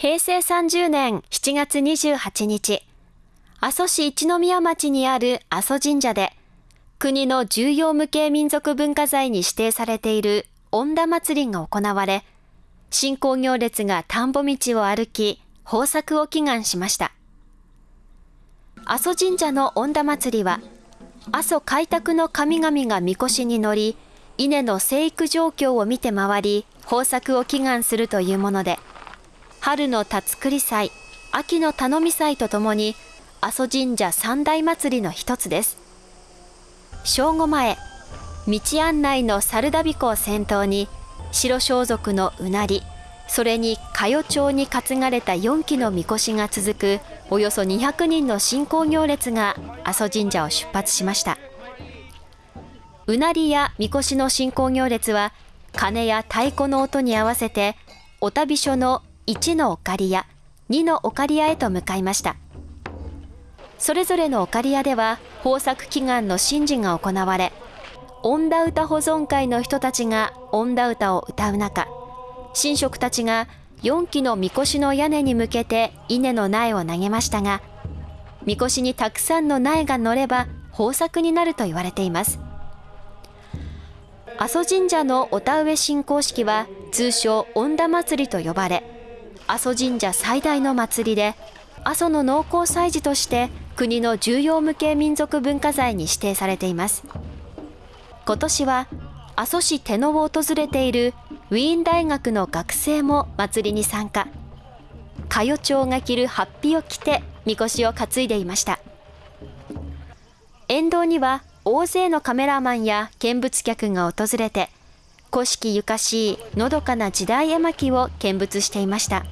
平成30年7月28日、阿蘇市一宮町にある阿蘇神社で、国の重要無形民族文化財に指定されている恩田祭りが行われ、信仰行列が田んぼ道を歩き、豊作を祈願しました。阿蘇神社の恩田祭りは、阿蘇開拓の神々がみこしに乗り、稲の生育状況を見て回り、豊作を祈願するというもので、春の辰栗祭、秋の頼み祭とともに、阿蘇神社三大祭りの一つです。正午前、道案内の猿田彦を先頭に、白装束のうなり、それに佳代町に担がれた4基のみこしが続くおよそ200人の信仰行列が阿蘇神社を出発しましたうなりやみこしの信仰行列は鐘や太鼓の音に合わせてお旅所の1のお借り屋2のお借り屋へと向かいましたそれぞれのお借り屋では豊作祈願の神事が行われ恩田歌保存会の人たちが恩田歌を歌う中神職たちが4基のみこしの屋根に向けて稲の苗を投げましたが、みこしにたくさんの苗が乗れば豊作になると言われています。阿蘇神社のお田植え信仰式は通称恩田祭りと呼ばれ、阿蘇神社最大の祭りで、阿蘇の農耕祭事として国の重要無形民族文化財に指定されています。今年は阿蘇市手野を訪れているウィーン大学の学生も祭りに参加。佳代町が着るハッピを着てみこしを担いでいました。沿道には大勢のカメラマンや見物客が訪れて古式ゆかしいのどかな時代絵巻を見物していました。